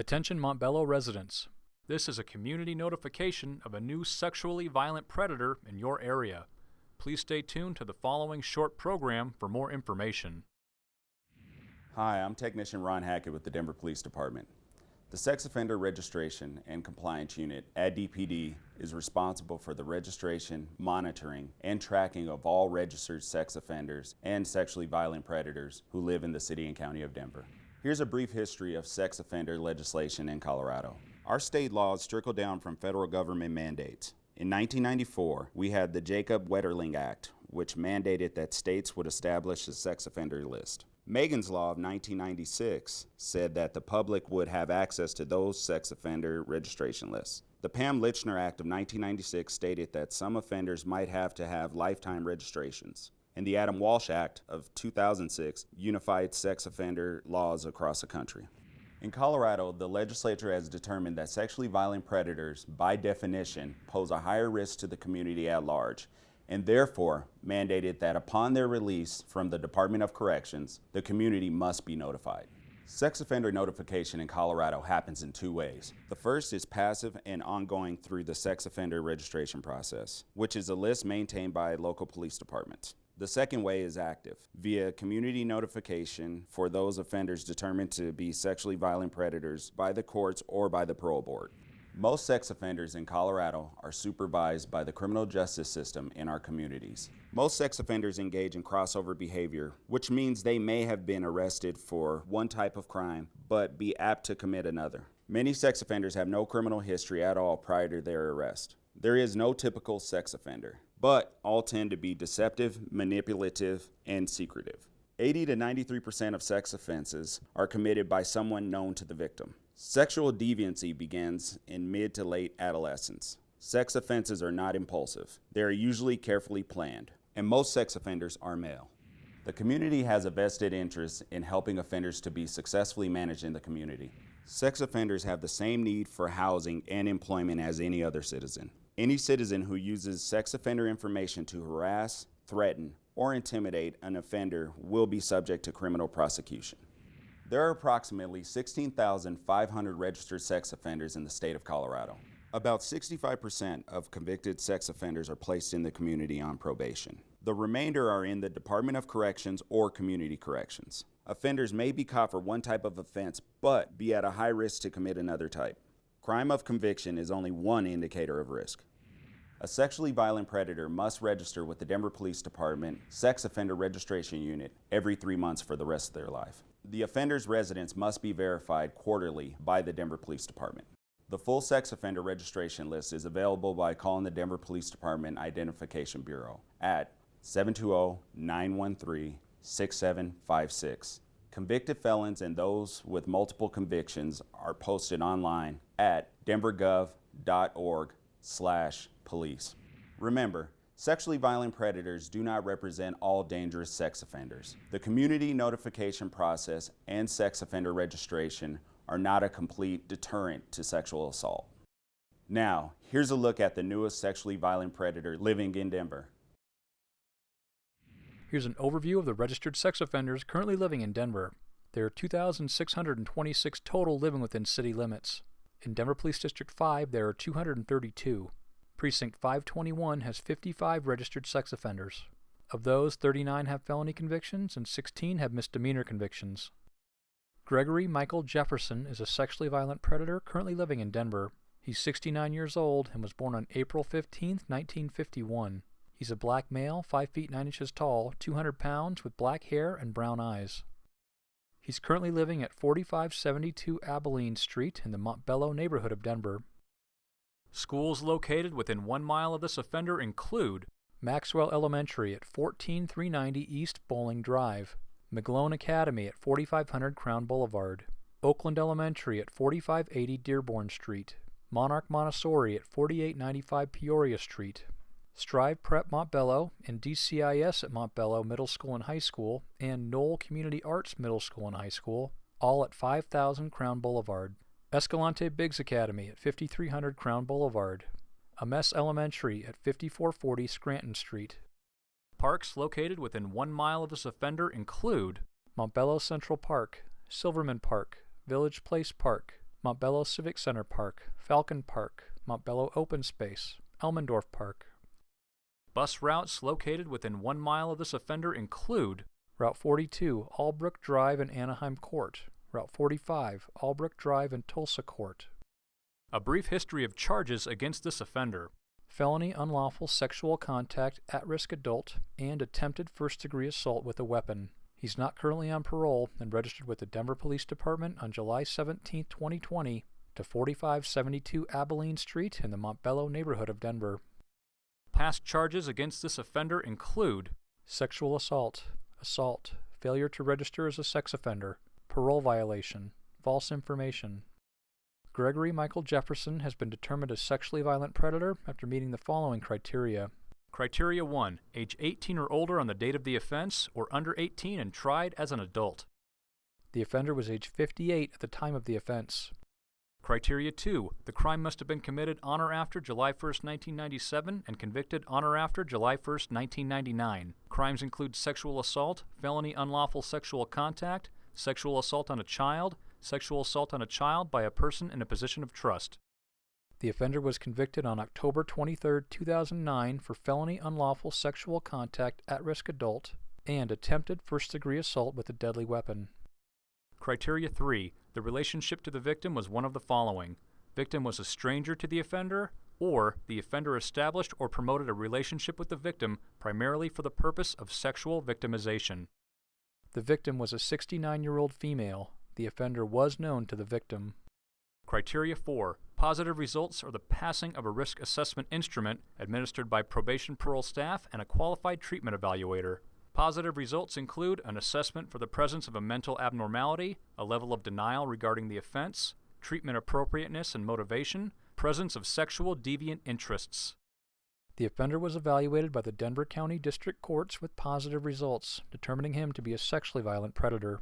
Attention Montbello residents. This is a community notification of a new sexually violent predator in your area. Please stay tuned to the following short program for more information. Hi, I'm Technician Ron Hackett with the Denver Police Department. The Sex Offender Registration and Compliance Unit at DPD is responsible for the registration, monitoring, and tracking of all registered sex offenders and sexually violent predators who live in the City and County of Denver. Here's a brief history of sex offender legislation in Colorado. Our state laws trickle down from federal government mandates. In 1994, we had the Jacob Wetterling Act, which mandated that states would establish a sex offender list. Megan's Law of 1996 said that the public would have access to those sex offender registration lists. The Pam Lychner Act of 1996 stated that some offenders might have to have lifetime registrations. And the Adam Walsh Act of 2006 unified sex offender laws across the country. In Colorado, the legislature has determined that sexually violent predators, by definition, pose a higher risk to the community at large and therefore mandated that upon their release from the Department of Corrections, the community must be notified. Sex offender notification in Colorado happens in two ways. The first is passive and ongoing through the sex offender registration process, which is a list maintained by local police departments. The second way is active, via community notification for those offenders determined to be sexually violent predators by the courts or by the parole board. Most sex offenders in Colorado are supervised by the criminal justice system in our communities. Most sex offenders engage in crossover behavior, which means they may have been arrested for one type of crime, but be apt to commit another. Many sex offenders have no criminal history at all prior to their arrest. There is no typical sex offender, but all tend to be deceptive, manipulative, and secretive. 80 to 93% of sex offenses are committed by someone known to the victim. Sexual deviancy begins in mid to late adolescence. Sex offenses are not impulsive. They are usually carefully planned, and most sex offenders are male. The community has a vested interest in helping offenders to be successfully managed in the community. Sex offenders have the same need for housing and employment as any other citizen. Any citizen who uses sex offender information to harass, threaten, or intimidate an offender will be subject to criminal prosecution. There are approximately 16,500 registered sex offenders in the state of Colorado. About 65% of convicted sex offenders are placed in the community on probation. The remainder are in the Department of Corrections or Community Corrections. Offenders may be caught for one type of offense, but be at a high risk to commit another type. Crime of conviction is only one indicator of risk. A sexually violent predator must register with the Denver Police Department Sex Offender Registration Unit every three months for the rest of their life. The offender's residence must be verified quarterly by the Denver Police Department. The full sex offender registration list is available by calling the Denver Police Department Identification Bureau at 720-913-6756. Convicted felons and those with multiple convictions are posted online at denvergov.org slash police. Remember, Sexually violent predators do not represent all dangerous sex offenders. The community notification process and sex offender registration are not a complete deterrent to sexual assault. Now, here's a look at the newest sexually violent predator living in Denver. Here's an overview of the registered sex offenders currently living in Denver. There are 2,626 total living within city limits. In Denver Police District 5, there are 232. Precinct 521 has 55 registered sex offenders. Of those, 39 have felony convictions and 16 have misdemeanor convictions. Gregory Michael Jefferson is a sexually violent predator currently living in Denver. He's 69 years old and was born on April 15, 1951. He's a black male, 5 feet 9 inches tall, 200 pounds, with black hair and brown eyes. He's currently living at 4572 Abilene Street in the Montbello neighborhood of Denver. Schools located within one mile of this offender include Maxwell Elementary at 14390 East Bolling Drive, McGlone Academy at 4500 Crown Boulevard, Oakland Elementary at 4580 Dearborn Street, Monarch Montessori at 4895 Peoria Street, Strive Prep Montbello and DCIS at Montbello Middle School and High School, and Noel Community Arts Middle School and High School, all at 5000 Crown Boulevard. Escalante Biggs Academy at 5300 Crown Boulevard, Amesse Elementary at 5440 Scranton Street. Parks located within one mile of this offender include Montbello Central Park, Silverman Park, Village Place Park, Montbello Civic Center Park, Falcon Park, Montbello Open Space, Elmendorf Park. Bus routes located within one mile of this offender include Route 42, Albrook Drive and Anaheim Court, Route 45, Albrook Drive and Tulsa Court. A brief history of charges against this offender. Felony unlawful sexual contact, at risk adult, and attempted first degree assault with a weapon. He's not currently on parole and registered with the Denver Police Department on July 17, 2020, to 4572 Abilene Street in the Montbello neighborhood of Denver. Past charges against this offender include sexual assault, assault, failure to register as a sex offender, parole violation, false information. Gregory Michael Jefferson has been determined a sexually violent predator after meeting the following criteria. Criteria 1. Age 18 or older on the date of the offense, or under 18 and tried as an adult. The offender was age 58 at the time of the offense. Criteria 2. The crime must have been committed on or after July 1, 1997 and convicted on or after July 1, 1999. Crimes include sexual assault, felony unlawful sexual contact, sexual assault on a child, sexual assault on a child by a person in a position of trust. The offender was convicted on October 23, 2009 for felony unlawful sexual contact at risk adult and attempted first degree assault with a deadly weapon. Criteria 3. The relationship to the victim was one of the following. Victim was a stranger to the offender, or the offender established or promoted a relationship with the victim primarily for the purpose of sexual victimization. The victim was a 69 year old female. The offender was known to the victim. Criteria 4. Positive results are the passing of a risk assessment instrument administered by probation parole staff and a qualified treatment evaluator. Positive results include an assessment for the presence of a mental abnormality, a level of denial regarding the offense, treatment appropriateness and motivation, presence of sexual deviant interests. The offender was evaluated by the Denver County District Courts with positive results, determining him to be a sexually violent predator.